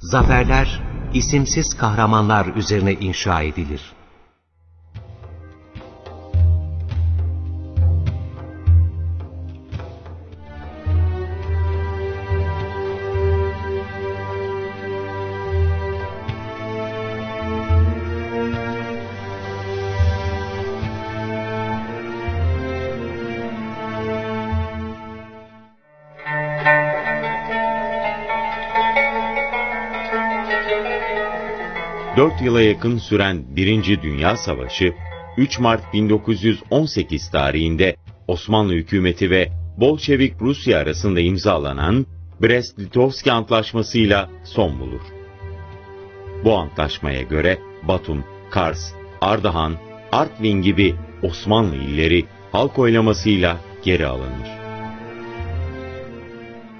zaferler isimsiz kahramanlar üzerine inşa edilir. Yıla yakın süren Birinci Dünya Savaşı, 3 Mart 1918 tarihinde Osmanlı hükümeti ve Bolşevik Rusya arasında imzalanan Brest-Litovski Antlaşması'yla son bulur. Bu antlaşmaya göre Batum, Kars, Ardahan, Artvin gibi Osmanlı illeri halk oylamasıyla geri alınır.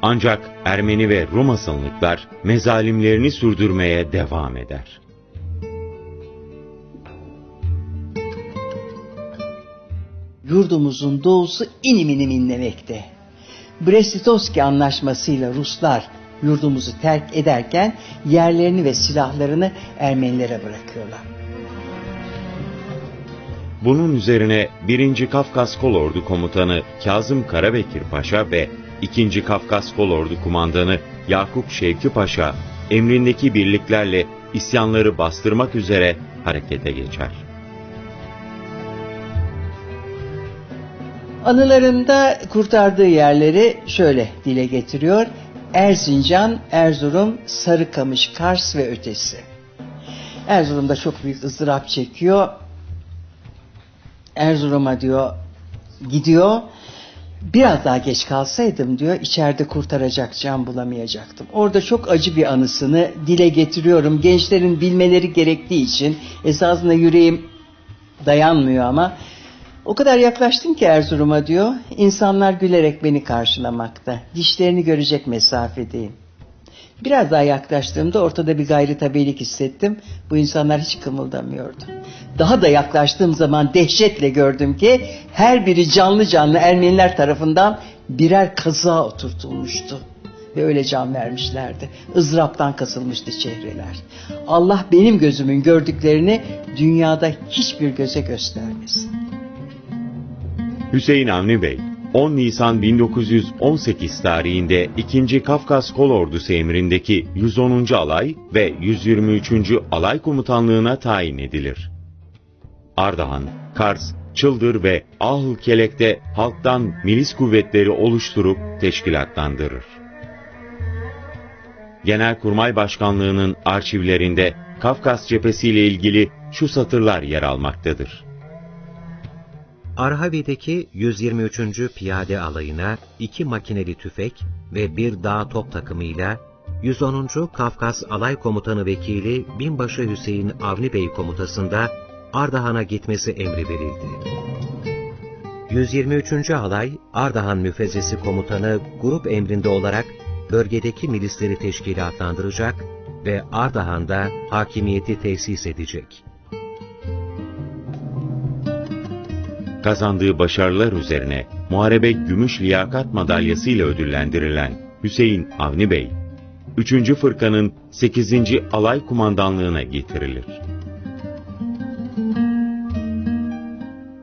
Ancak Ermeni ve Rum asıllıklar mezalimlerini sürdürmeye devam eder. Yurdumuzun doğusu inim inim inlemekte. Brest-Litovski anlaşmasıyla Ruslar yurdumuzu terk ederken yerlerini ve silahlarını Ermenilere bırakıyorlar. Bunun üzerine 1. Kafkas Kolordu Komutanı Kazım Karabekir Paşa ve 2. Kafkas Kolordu Kumandanı Yakup Şevki Paşa emrindeki birliklerle isyanları bastırmak üzere harekete geçer. Anılarında kurtardığı yerleri şöyle dile getiriyor. Erzincan, Erzurum, Sarıkamış, Kars ve ötesi. Erzurum'da çok büyük ızdırap çekiyor. Erzurum'a diyor gidiyor. Biraz daha geç kalsaydım diyor içeride kurtaracak can bulamayacaktım. Orada çok acı bir anısını dile getiriyorum. Gençlerin bilmeleri gerektiği için esasında yüreğim dayanmıyor ama o kadar yaklaştım ki Erzurum'a diyor. İnsanlar gülerek beni karşılamakta. Dişlerini görecek mesafedeyim. Biraz daha yaklaştığımda ortada bir gayri tabiilik hissettim. Bu insanlar hiç kımıldamıyordu. Daha da yaklaştığım zaman dehşetle gördüm ki her biri canlı canlı Ermeniler tarafından birer kazığa oturtulmuştu. Ve öyle can vermişlerdi. Izraptan kasılmıştı çehreler. Allah benim gözümün gördüklerini dünyada hiçbir göze göstermesin. Hüseyin Avni Bey, 10 Nisan 1918 tarihinde 2. Kafkas Kolordusu emrindeki 110. Alay ve 123. Alay Komutanlığına tayin edilir. Ardahan, Kars, Çıldır ve Ahıl Kelek'te halktan milis kuvvetleri oluşturup teşkilatlandırır. Genelkurmay Başkanlığı'nın arşivlerinde Kafkas cephesi ile ilgili şu satırlar yer almaktadır. Arhavi'deki 123. Piyade Alayı'na iki makineli tüfek ve bir dağ top takımıyla 110. Kafkas Alay Komutanı Vekili Binbaşı Hüseyin Avni Bey komutasında Ardahan'a gitmesi emri verildi. 123. Alay, Ardahan Müfezzesi Komutanı grup emrinde olarak bölgedeki milisleri teşkilatlandıracak ve Ardahan'da hakimiyeti tesis edecek. Kazandığı başarılar üzerine Muharebe Gümüş Liyakat Madalyası ile ödüllendirilen Hüseyin Avni Bey, 3. Fırkanın 8. Alay Kumandanlığına getirilir.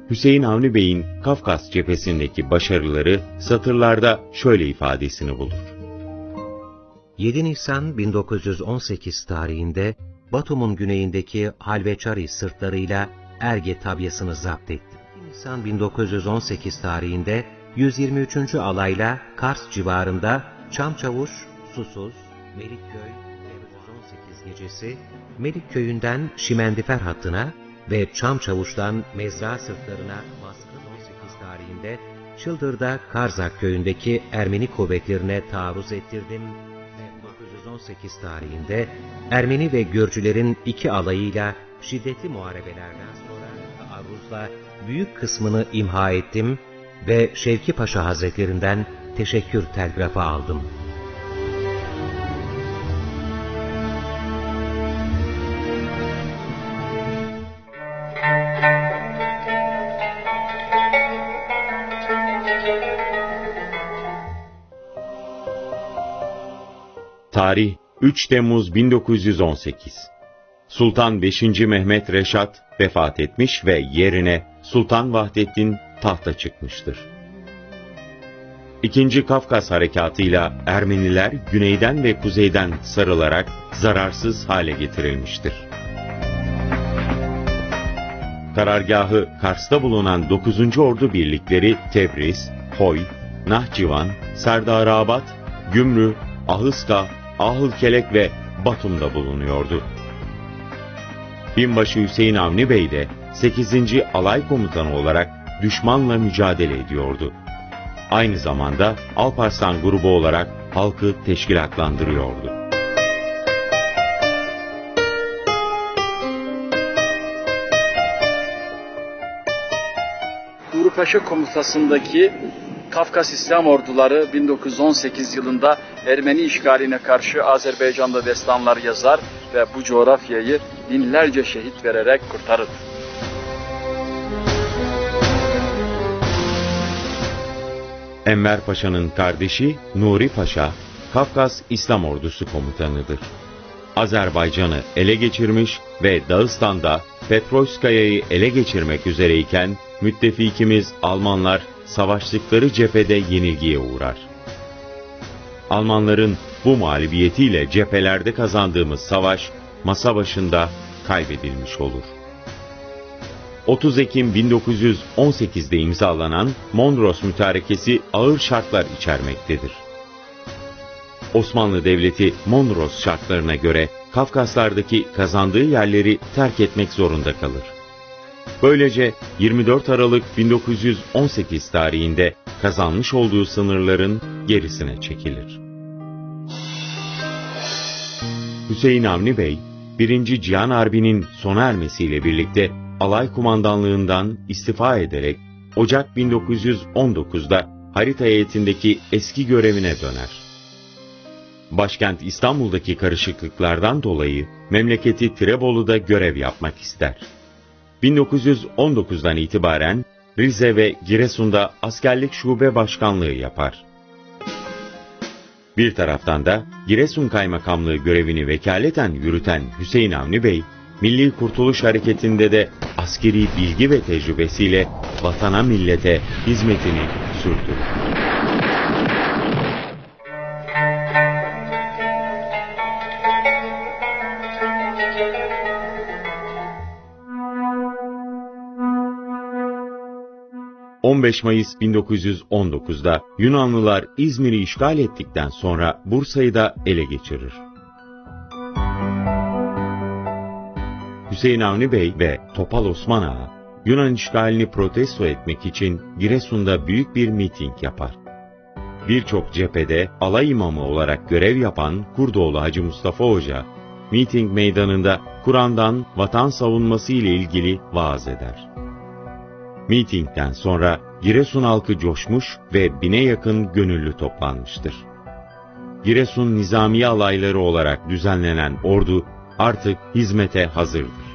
Hüseyin Avni Bey'in Kafkas cephesindeki başarıları satırlarda şöyle ifadesini bulur. 7 Nisan 1918 tarihinde Batum'un güneyindeki Halveçari sırtlarıyla Erge tabyasını zapt etti. 2 Nisan 1918 tarihinde 123. alayla Kars civarında Çamçavuş, Susuz, Melikköy ve 118 gecesi Melikköy'ünden Şimendifer hattına ve Çamçavuş'tan Mezra sırtlarına baskın 18 tarihinde Çıldır'da Karzak köyündeki Ermeni kuvvetlerine taarruz ettirdim ve 1918 tarihinde Ermeni ve Gürcülerin iki alayıyla şiddetli muharebelerden sonra taarruzla büyük kısmını imha ettim ve Şevki Paşa Hazretlerinden teşekkür telgrafı aldım. Tarih 3 Temmuz 1918 Sultan 5. Mehmet Reşat vefat etmiş ve yerine Sultan Vahdettin tahta çıkmıştır. İkinci Kafkas Harekatı'yla Ermeniler güneyden ve kuzeyden sarılarak zararsız hale getirilmiştir. Karargahı Kars'ta bulunan 9. Ordu birlikleri Tebriz, Hoy, Nahçıvan, Serdarabad, Gümrü, Ahıska, Ahılkelek ve Batum'da bulunuyordu. Binbaşı Hüseyin Avni Bey de 8. Alay Komutanı olarak düşmanla mücadele ediyordu. Aynı zamanda Alparslan grubu olarak halkı teşkilatlandırıyordu. Nuri Paşa komutasındaki Kafkas İslam Orduları 1918 yılında Ermeni işgaline karşı Azerbaycan'da destanlar yazar ve bu coğrafyayı binlerce şehit vererek kurtarır. Enver Paşa'nın kardeşi Nuri Paşa, Kafkas İslam Ordusu komutanıdır. Azerbaycan'ı ele geçirmiş ve Dağıstan'da Petroyskaya'yı ele geçirmek üzereyken müttefikimiz Almanlar savaştıkları cephede yenilgiye uğrar. Almanların bu mağlubiyetiyle cephelerde kazandığımız savaş masa başında kaybedilmiş olur. 30 Ekim 1918'de imzalanan Mondros Mütarekesi ağır şartlar içermektedir. Osmanlı Devleti Mondros şartlarına göre Kafkaslardaki kazandığı yerleri terk etmek zorunda kalır. Böylece 24 Aralık 1918 tarihinde kazanmış olduğu sınırların gerisine çekilir. Hüseyin Avni Bey, 1. Cihan Harbi'nin sona ermesiyle birlikte alay kumandanlığından istifa ederek Ocak 1919'da harita heyetindeki eski görevine döner. Başkent İstanbul'daki karışıklıklardan dolayı memleketi Tirebolu'da görev yapmak ister. 1919'dan itibaren Rize ve Giresun'da askerlik şube başkanlığı yapar. Bir taraftan da Giresun Kaymakamlığı görevini vekaleten yürüten Hüseyin Avni Bey, Milli Kurtuluş Hareketi'nde de askeri bilgi ve tecrübesiyle vatana millete hizmetini sürdürür. 15 Mayıs 1919'da Yunanlılar İzmir'i işgal ettikten sonra Bursa'yı da ele geçirir. Hüseyin Avni Bey ve Topal Osman Ağa, Yunan işgalini protesto etmek için Giresun'da büyük bir miting yapar. Birçok cephede alay imamı olarak görev yapan Kurdoğlu Hacı Mustafa Hoca, miting meydanında Kur'an'dan vatan savunması ile ilgili vaaz eder. Mitingden sonra Giresun halkı coşmuş ve bine yakın gönüllü toplanmıştır. Giresun Nizamiye alayları olarak düzenlenen ordu artık hizmete hazırdır.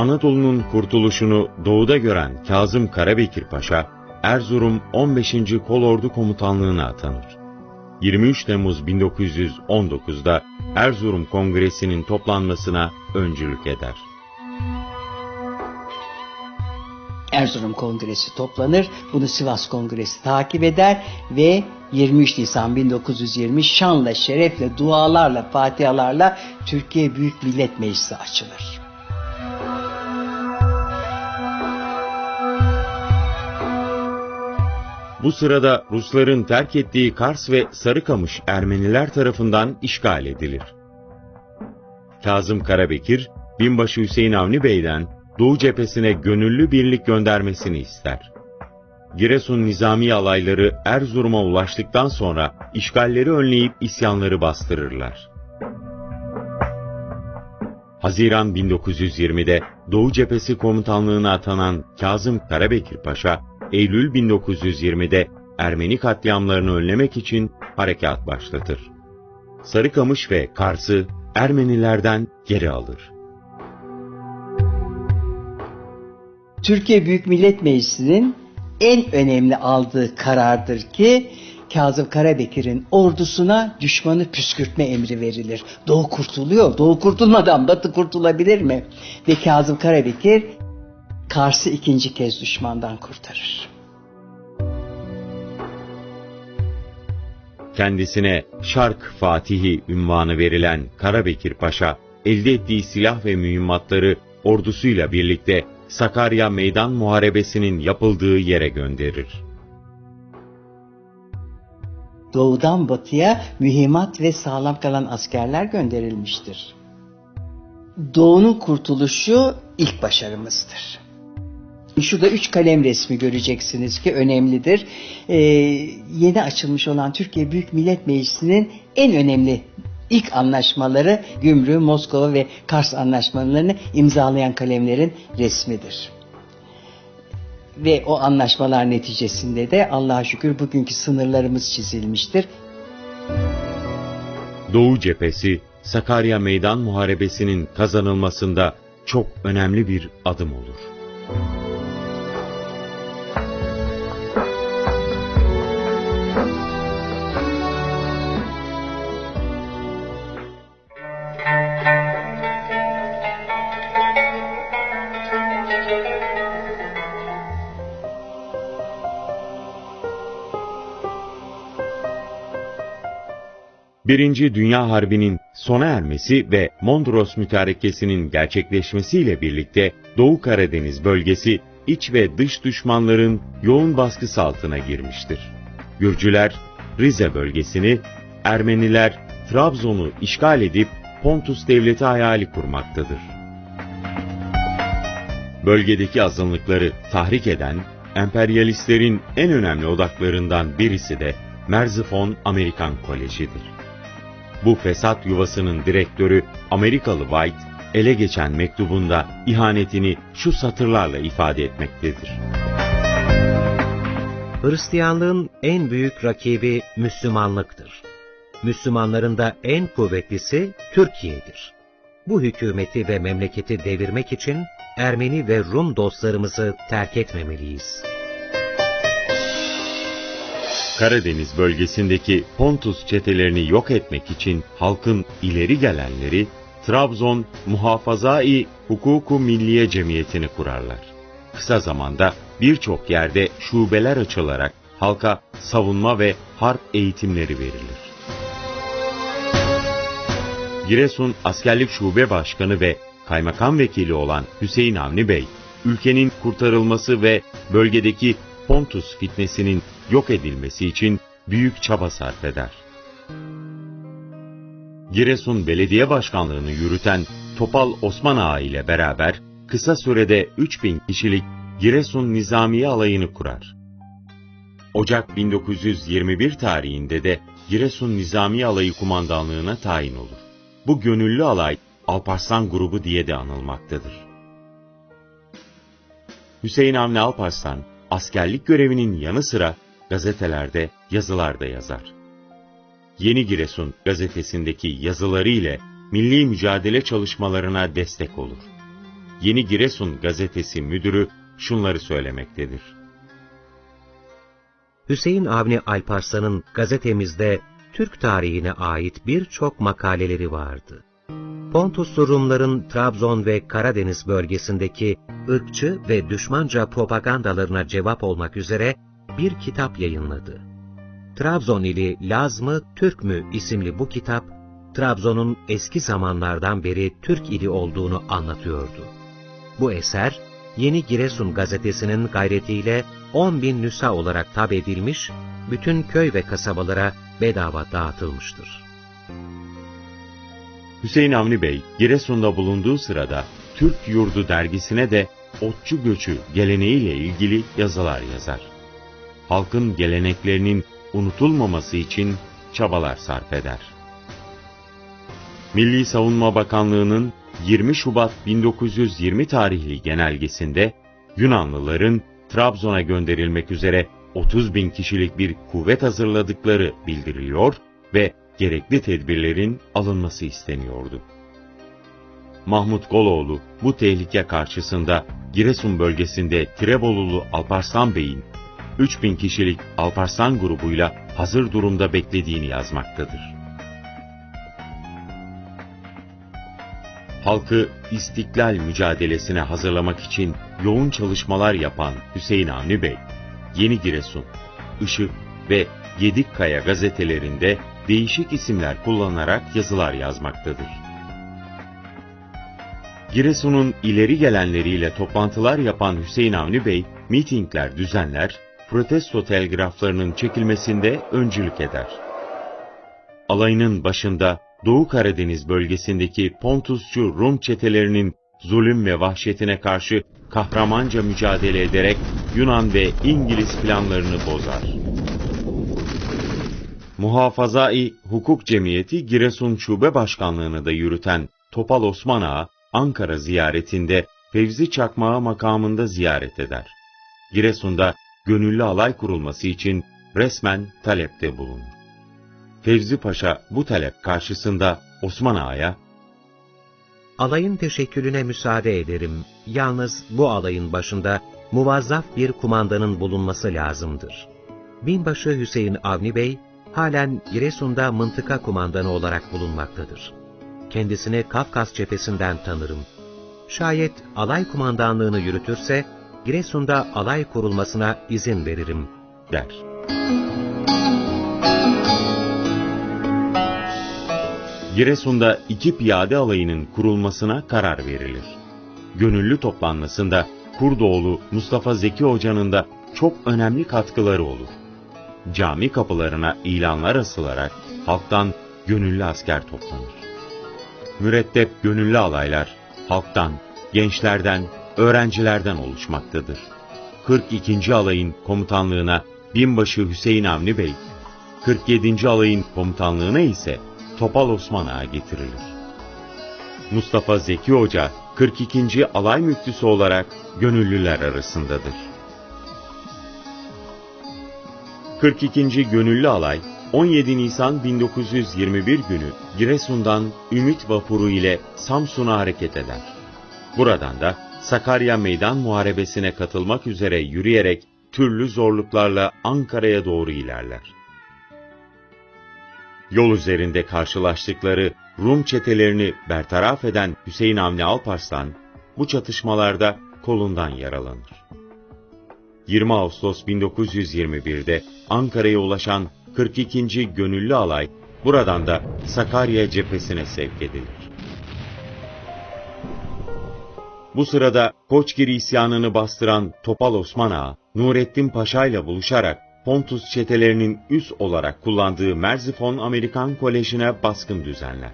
Anadolu'nun kurtuluşunu doğuda gören Kazım Karabekir Paşa, Erzurum 15. Kolordu Komutanlığı'na atanır. 23 Temmuz 1919'da Erzurum Kongresi'nin toplanmasına öncülük eder. Erzurum Kongresi toplanır. Bunu Sivas Kongresi takip eder ve 23 Nisan 1920 şanla, şerefle, dualarla, fatihalarla Türkiye Büyük Millet Meclisi açılır. Bu sırada Rusların terk ettiği Kars ve Sarıkamış Ermeniler tarafından işgal edilir. Kazım Karabekir, Binbaşı Hüseyin Avni Bey'den Doğu cephesine gönüllü birlik göndermesini ister. Giresun nizami alayları Erzurum'a ulaştıktan sonra işgalleri önleyip isyanları bastırırlar. Haziran 1920'de Doğu Cephesi Komutanlığı'na atanan Kazım Karabekir Paşa, Eylül 1920'de Ermeni katliamlarını önlemek için harekat başlatır. Sarıkamış ve Kars'ı Ermenilerden geri alır. Türkiye Büyük Millet Meclisi'nin en önemli aldığı karardır ki Kazım Karabekir'in ordusuna düşmanı püskürtme emri verilir. Doğu kurtuluyor. Doğu kurtulmadan Batı kurtulabilir mi? Ve Kazım Karabekir Kars'ı ikinci kez düşmandan kurtarır. Kendisine Şark Fatihi ünvanı verilen Karabekir Paşa, elde ettiği silah ve mühimmatları ordusuyla birlikte Sakarya Meydan Muharebesi'nin yapıldığı yere gönderir. Doğudan batıya mühimmat ve sağlam kalan askerler gönderilmiştir. Doğu'nun kurtuluşu ilk başarımızdır. Şurada üç kalem resmi göreceksiniz ki önemlidir. Ee, yeni açılmış olan Türkiye Büyük Millet Meclisi'nin en önemli ilk anlaşmaları Gümrü, Moskova ve Kars anlaşmalarını imzalayan kalemlerin resmidir. Ve o anlaşmalar neticesinde de Allah'a şükür bugünkü sınırlarımız çizilmiştir. Doğu cephesi Sakarya Meydan Muharebesi'nin kazanılmasında çok önemli bir adım olur. Birinci Dünya Harbi'nin sona ermesi ve Mondros Mütarekesi'nin gerçekleşmesiyle birlikte Doğu Karadeniz bölgesi iç ve dış düşmanların yoğun baskısı altına girmiştir. Gürcüler Rize bölgesini, Ermeniler Trabzon'u işgal edip Pontus devleti hayali kurmaktadır. Bölgedeki azınlıkları tahrik eden emperyalistlerin en önemli odaklarından birisi de Merzifon Amerikan Koleji'dir. Bu fesat yuvasının direktörü Amerikalı White, ele geçen mektubunda ihanetini şu satırlarla ifade etmektedir. Hristiyanlığın en büyük rakibi Müslümanlıktır. Müslümanların da en kuvvetlisi Türkiye'dir. Bu hükümeti ve memleketi devirmek için Ermeni ve Rum dostlarımızı terk etmemeliyiz. Karadeniz bölgesindeki Pontus çetelerini yok etmek için halkın ileri gelenleri Trabzon Muhafazai Hukuku Milliye Cemiyeti'ni kurarlar. Kısa zamanda birçok yerde şubeler açılarak halka savunma ve harp eğitimleri verilir. Giresun Askerlik Şube Başkanı ve Kaymakam Vekili olan Hüseyin Avni Bey, ülkenin kurtarılması ve bölgedeki Pontus fitnesinin yok edilmesi için büyük çaba sarf eder. Giresun Belediye Başkanlığını yürüten Topal Osman Ağa ile beraber kısa sürede 3000 kişilik Giresun Nizamiye Alayı'nı kurar. Ocak 1921 tarihinde de Giresun Nizamiye Alayı kumandanlığına tayin olur. Bu gönüllü alay Alparslan grubu diye de anılmaktadır. Hüseyin Avni Alparslan, askerlik görevinin yanı sıra gazetelerde yazılar da yazar. Yeni Giresun gazetesindeki yazıları ile milli mücadele çalışmalarına destek olur. Yeni Giresun gazetesi müdürü şunları söylemektedir. Hüseyin Avni Alparslan'ın gazetemizde Türk tarihine ait birçok makaleleri vardı. Pontuslu Rumların Trabzon ve Karadeniz bölgesindeki ırkçı ve düşmanca propagandalarına cevap olmak üzere bir kitap yayınladı. Trabzon ili Laz mı Türk mü isimli bu kitap, Trabzon'un eski zamanlardan beri Türk ili olduğunu anlatıyordu. Bu eser, Yeni Giresun gazetesinin gayretiyle 10 bin nüsa olarak tab edilmiş, bütün köy ve kasabalara bedava dağıtılmıştır. Hüseyin Avni Bey, Giresun'da bulunduğu sırada Türk Yurdu dergisine de otçu göçü geleneğiyle ilgili yazılar yazar. Halkın geleneklerinin unutulmaması için çabalar sarf eder. Milli Savunma Bakanlığı'nın 20 Şubat 1920 tarihli genelgesinde Yunanlıların Trabzon'a gönderilmek üzere 30 bin kişilik bir kuvvet hazırladıkları bildiriliyor ve gerekli tedbirlerin alınması isteniyordu. Mahmut Goloğlu bu tehlike karşısında Giresun bölgesinde Tirebolulu Alparslan Bey'in 3000 kişilik Alparslan grubuyla hazır durumda beklediğini yazmaktadır. Halkı istiklal mücadelesine hazırlamak için yoğun çalışmalar yapan Hüseyin Avni Bey, Yeni Giresun, Işık ve Yedikkaya gazetelerinde değişik isimler kullanarak yazılar yazmaktadır. Giresun'un ileri gelenleriyle toplantılar yapan Hüseyin Avni Bey, mitingler düzenler, protesto telgraflarının çekilmesinde öncülük eder. Alayının başında Doğu Karadeniz bölgesindeki Pontusçu Rum çetelerinin zulüm ve vahşetine karşı kahramanca mücadele ederek Yunan ve İngiliz planlarını bozar. Muhafazai Hukuk Cemiyeti Giresun Şube Başkanlığını da yürüten Topal Osman Ağa, Ankara ziyaretinde Fevzi Çakmağı makamında ziyaret eder. Giresun'da gönüllü alay kurulması için resmen talepte bulunur. Fevzi Paşa bu talep karşısında Osman Ağa'ya, Alayın teşekkülüne müsaade ederim. Yalnız bu alayın başında muvazzaf bir kumandanın bulunması lazımdır. Binbaşı Hüseyin Avni Bey, halen Giresun'da mıntıka kumandanı olarak bulunmaktadır. Kendisini Kafkas cephesinden tanırım. Şayet alay kumandanlığını yürütürse, Giresun'da alay kurulmasına izin veririm, der. Giresun'da iki piyade alayının kurulmasına karar verilir. Gönüllü toplanmasında Kurdoğlu Mustafa Zeki Hoca'nın da çok önemli katkıları olur. Cami kapılarına ilanlar asılarak halktan gönüllü asker toplanır. Mürettep gönüllü alaylar halktan, gençlerden, öğrencilerden oluşmaktadır. 42. alayın komutanlığına binbaşı Hüseyin Avni Bey, 47. alayın komutanlığına ise Topal Osman Ağa getirilir. Mustafa Zeki Hoca 42. alay müftüsü olarak gönüllüler arasındadır. 42. Gönüllü Alay 17 Nisan 1921 günü Giresun'dan Ümit Vapuru ile Samsun'a hareket eder. Buradan da Sakarya Meydan Muharebesi'ne katılmak üzere yürüyerek türlü zorluklarla Ankara'ya doğru ilerler. Yol üzerinde karşılaştıkları Rum çetelerini bertaraf eden Hüseyin Avni Alparslan, bu çatışmalarda kolundan yaralanır. 20 Ağustos 1921'de Ankara'ya ulaşan 42. Gönüllü Alay, buradan da Sakarya cephesine sevk edilir. Bu sırada Koçgiri isyanını bastıran Topal Osman Ağa, Nurettin Paşa ile buluşarak Pontus çetelerinin üs olarak kullandığı Merzifon Amerikan Koleji'ne baskın düzenler.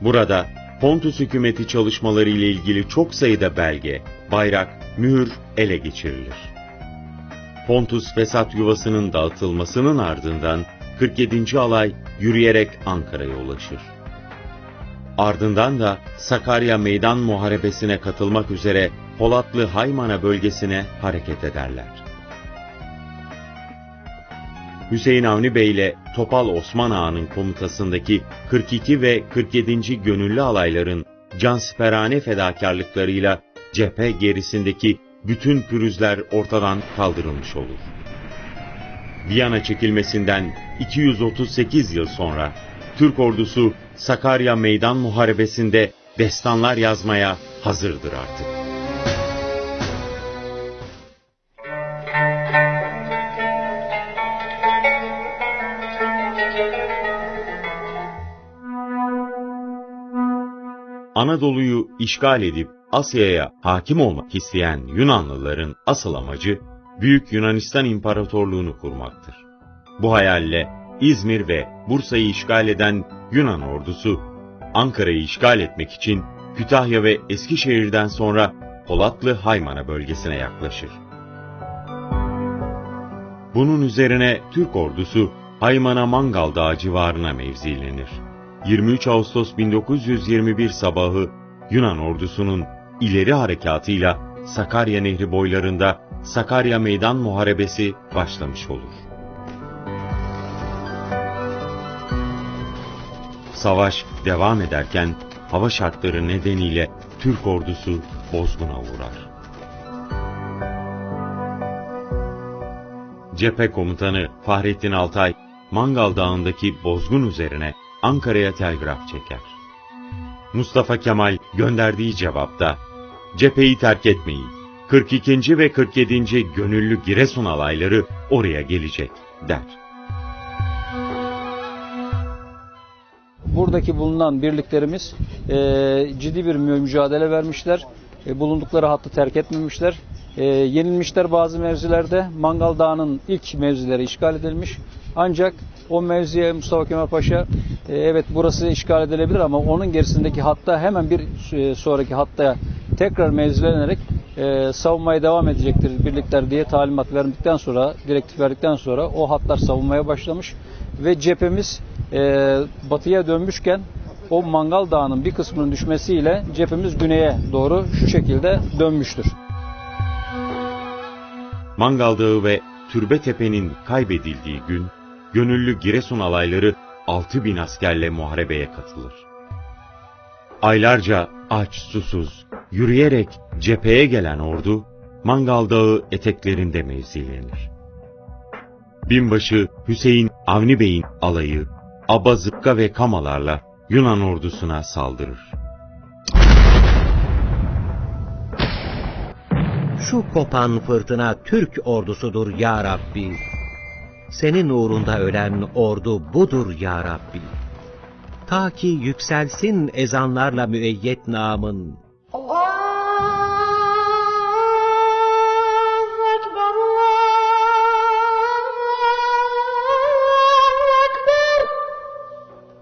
Burada Pontus hükümeti çalışmaları ile ilgili çok sayıda belge, bayrak, mühür ele geçirilir. Pontus fesat yuvasının dağıtılmasının ardından 47. alay yürüyerek Ankara'ya ulaşır. Ardından da Sakarya Meydan Muharebesi'ne katılmak üzere Polatlı Haymana bölgesine hareket ederler. Hüseyin Avni Bey ile Topal Osman Ağa'nın komutasındaki 42 ve 47. gönüllü alayların cansiperane fedakarlıklarıyla cephe gerisindeki bütün pürüzler ortadan kaldırılmış olur. Viyana çekilmesinden 238 yıl sonra Türk ordusu Sakarya Meydan Muharebesi'nde destanlar yazmaya hazırdır artık. Anadolu'yu işgal edip Asya'ya hakim olmak isteyen Yunanlıların asıl amacı Büyük Yunanistan İmparatorluğunu kurmaktır. Bu hayalle İzmir ve Bursa'yı işgal eden Yunan ordusu Ankara'yı işgal etmek için Kütahya ve Eskişehir'den sonra Polatlı Haymana bölgesine yaklaşır. Bunun üzerine Türk ordusu Haymana Mangal Dağı civarına mevzilenir. 23 Ağustos 1921 sabahı Yunan ordusunun ileri harekatıyla Sakarya Nehri boylarında Sakarya Meydan Muharebesi başlamış olur. Savaş devam ederken hava şartları nedeniyle Türk ordusu bozguna uğrar. Cephe komutanı Fahrettin Altay, Mangal Dağı'ndaki bozgun üzerine Ankara'ya telgraf çeker. Mustafa Kemal gönderdiği cevapta, cepheyi terk etmeyin, 42. ve 47. gönüllü Giresun alayları oraya gelecek, der. Buradaki bulunan birliklerimiz e, ciddi bir mü- mücadele vermişler. E, bulundukları hattı terk etmemişler. E, yenilmişler bazı mevzilerde. Mangal Dağı'nın ilk mevzileri işgal edilmiş. Ancak o mevziye Mustafa Kemal Paşa e, evet burası işgal edilebilir ama onun gerisindeki hatta hemen bir e, sonraki hatta tekrar mevzilenerek e, savunmaya devam edecektir birlikler diye talimat verdikten sonra, direktif verdikten sonra o hatlar savunmaya başlamış ve cephemiz batıya dönmüşken o Mangal Dağı'nın bir kısmının düşmesiyle cephemiz güneye doğru şu şekilde dönmüştür. Mangal Dağı ve Türbetepe'nin kaybedildiği gün, gönüllü Giresun alayları 6000 askerle muharebeye katılır. Aylarca aç susuz, yürüyerek cepheye gelen ordu, Mangal Dağı eteklerinde mevzilenir. Binbaşı Hüseyin Avni Bey'in alayı, Aba Zıpka ve Kamalarla Yunan ordusuna saldırır. Şu kopan fırtına Türk ordusudur ya Rabbi. Senin uğrunda ölen ordu budur ya Rabbi. Ta ki yükselsin ezanlarla müeyyet namın. Allah!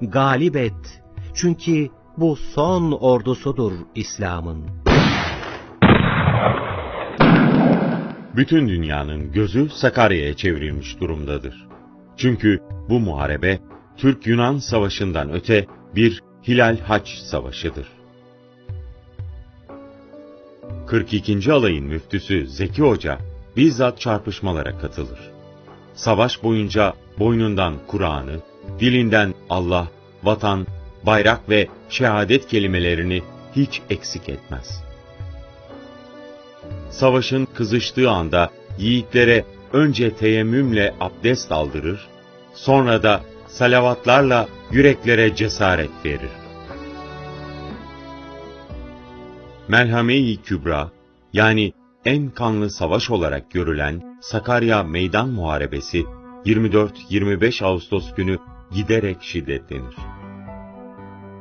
galip et. Çünkü bu son ordusudur İslam'ın. Bütün dünyanın gözü Sakarya'ya çevrilmiş durumdadır. Çünkü bu muharebe Türk-Yunan savaşından öte bir Hilal Haç savaşıdır. 42. alayın müftüsü Zeki Hoca bizzat çarpışmalara katılır. Savaş boyunca boynundan Kur'an'ı, dilinden Allah, vatan, bayrak ve şehadet kelimelerini hiç eksik etmez. Savaşın kızıştığı anda yiğitlere önce teyemmümle abdest aldırır, sonra da salavatlarla yüreklere cesaret verir. Melhame-i Kübra, yani en kanlı savaş olarak görülen Sakarya Meydan Muharebesi 24-25 Ağustos günü giderek şiddetlenir.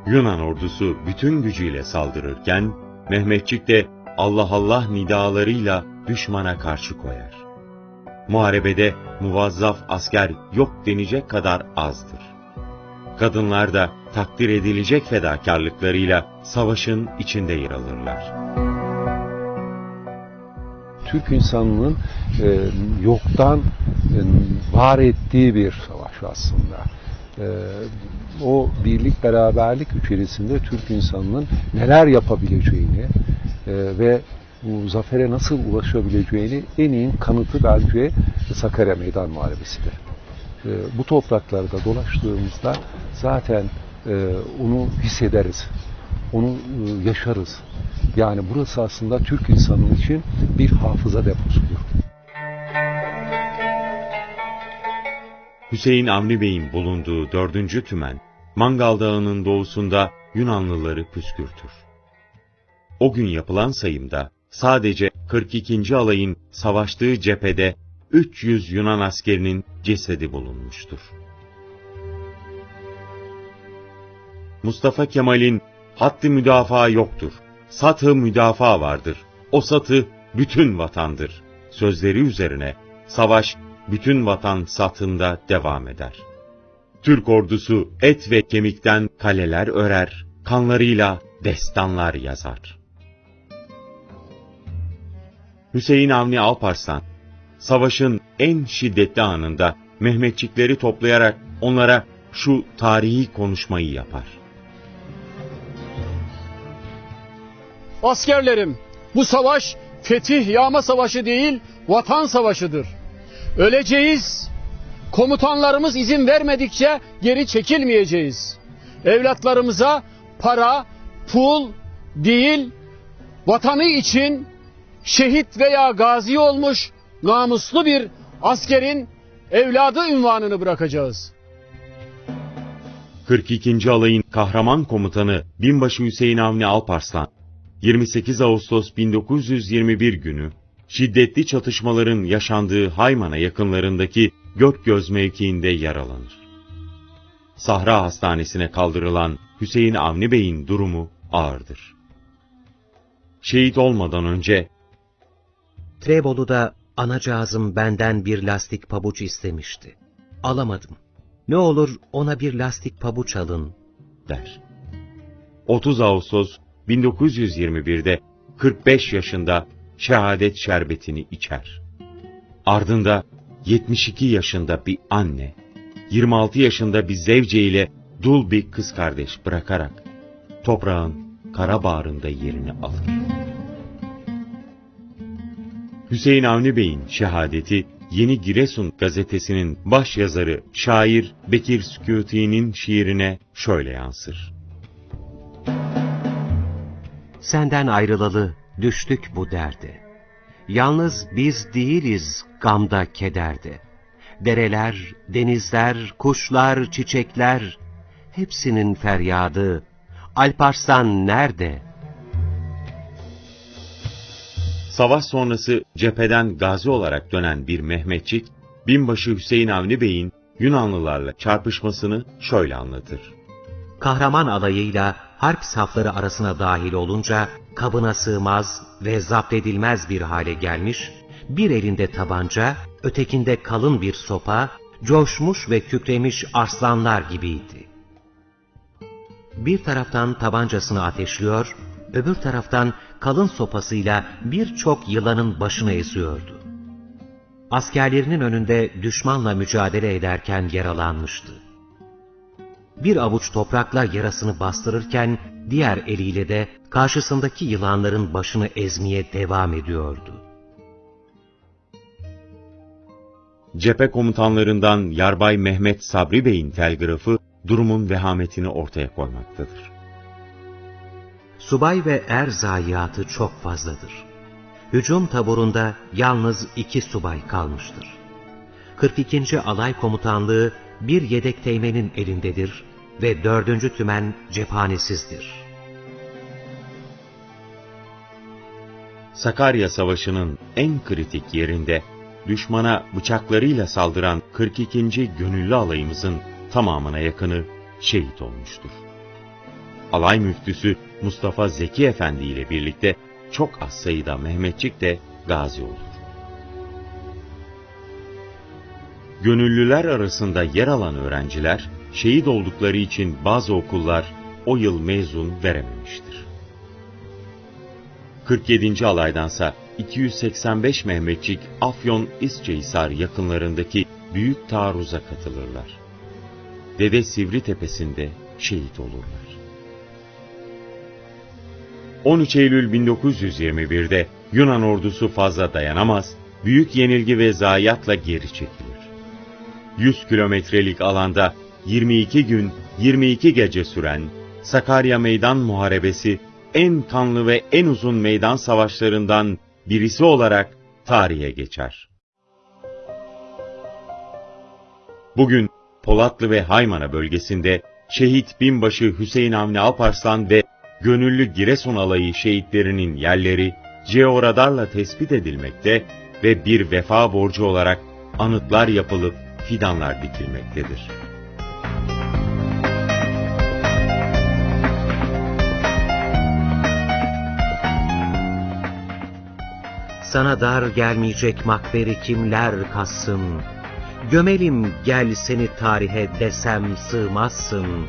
Yunan ordusu bütün gücüyle saldırırken Mehmetçik de Allah Allah nidalarıyla düşmana karşı koyar. Muharebede muvazzaf asker yok denecek kadar azdır. Kadınlar da takdir edilecek fedakarlıklarıyla savaşın içinde yer alırlar. Türk insanının e, yoktan e, var ettiği bir savaş aslında. E, o birlik beraberlik içerisinde Türk insanının neler yapabileceğini ve bu zafere nasıl ulaşabileceğini en iyi kanıtı bence Sakarya Meydan Muharebesi'dir. E, bu topraklarda dolaştığımızda zaten e, onu hissederiz, onu e, yaşarız. Yani burası aslında Türk insanının için bir hafıza deposudur. Hüseyin Avni Bey'in bulunduğu 4. tümen, Mangal Dağı'nın doğusunda Yunanlıları püskürtür. O gün yapılan sayımda sadece 42. alayın savaştığı cephede 300 Yunan askerinin cesedi bulunmuştur. Mustafa Kemal'in hattı müdafaa yoktur, satı müdafaa vardır. O satı bütün vatandır. Sözleri üzerine savaş bütün vatan satında devam eder. Türk ordusu et ve kemikten kaleler örer, kanlarıyla destanlar yazar. Hüseyin Avni Alparslan, savaşın en şiddetli anında Mehmetçikleri toplayarak onlara şu tarihi konuşmayı yapar. Askerlerim, bu savaş fetih yağma savaşı değil, vatan savaşıdır. Öleceğiz. Komutanlarımız izin vermedikçe geri çekilmeyeceğiz. Evlatlarımıza para, pul değil, vatanı için şehit veya gazi olmuş namuslu bir askerin evladı ünvanını bırakacağız. 42. Alayın kahraman komutanı Binbaşı Hüseyin Avni Alparslan, 28 Ağustos 1921 günü şiddetli çatışmaların yaşandığı Hayman'a yakınlarındaki Gökgöz mevkiinde yaralanır. Sahra Hastanesi'ne kaldırılan Hüseyin Avni Bey'in durumu ağırdır. Şehit olmadan önce Trebolu'da anacığızım benden bir lastik pabuç istemişti. Alamadım. Ne olur ona bir lastik pabuç alın, der. 30 Ağustos 1921'de 45 yaşında şehadet şerbetini içer. Ardında 72 yaşında bir anne, 26 yaşında bir zevce ile dul bir kız kardeş bırakarak toprağın kara bağrında yerini alır. Hüseyin Avni Bey'in şehadeti Yeni Giresun gazetesinin baş yazarı şair Bekir Sükûti'nin şiirine şöyle yansır. Senden ayrılalı düştük bu derde. Yalnız biz değiliz gamda kederde. Dereler, denizler, kuşlar, çiçekler, hepsinin feryadı. Alparslan nerede? Savaş sonrası cepheden gazi olarak dönen bir Mehmetçik, binbaşı Hüseyin Avni Bey'in Yunanlılarla çarpışmasını şöyle anlatır. Kahraman alayıyla harp safları arasına dahil olunca kabına sığmaz ve zapt edilmez bir hale gelmiş, bir elinde tabanca, ötekinde kalın bir sopa, coşmuş ve kükremiş arslanlar gibiydi. Bir taraftan tabancasını ateşliyor, öbür taraftan kalın sopasıyla birçok yılanın başını eziyordu. Askerlerinin önünde düşmanla mücadele ederken yaralanmıştı. Bir avuç toprakla yarasını bastırırken diğer eliyle de karşısındaki yılanların başını ezmeye devam ediyordu. Cephe komutanlarından Yarbay Mehmet Sabri Bey'in telgrafı durumun vehametini ortaya koymaktadır. Subay ve er zayiatı çok fazladır. Hücum taburunda yalnız iki subay kalmıştır. 42. Alay Komutanlığı bir yedek teğmenin elindedir ve 4. Tümen cephanesizdir. Sakarya Savaşı'nın en kritik yerinde düşmana bıçaklarıyla saldıran 42. Gönüllü alayımızın tamamına yakını şehit olmuştur. Alay müftüsü Mustafa Zeki Efendi ile birlikte çok az sayıda Mehmetçik de gazi olur. Gönüllüler arasında yer alan öğrenciler, şehit oldukları için bazı okullar o yıl mezun verememiştir. 47. alaydansa 285 Mehmetçik Afyon İsçehisar yakınlarındaki büyük taarruza katılırlar. Dede Sivri Tepesi'nde şehit olurlar. 13 Eylül 1921'de Yunan ordusu fazla dayanamaz, büyük yenilgi ve zayiatla geri çekilir. 100 kilometrelik alanda 22 gün 22 gece süren Sakarya Meydan Muharebesi en kanlı ve en uzun meydan savaşlarından birisi olarak tarihe geçer. Bugün Polatlı ve Haymana bölgesinde şehit binbaşı Hüseyin Avni Alparslan ve gönüllü Giresun alayı şehitlerinin yerleri georadarla tespit edilmekte ve bir vefa borcu olarak anıtlar yapılıp fidanlar dikilmektedir. Sana dar gelmeyecek makberi kimler kassın? Gömelim gel seni tarihe desem sığmazsın.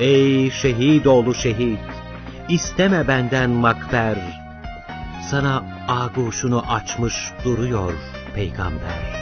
Ey şehit oğlu şehit, isteme benden makber. Sana aguşunu açmış duruyor peygamber.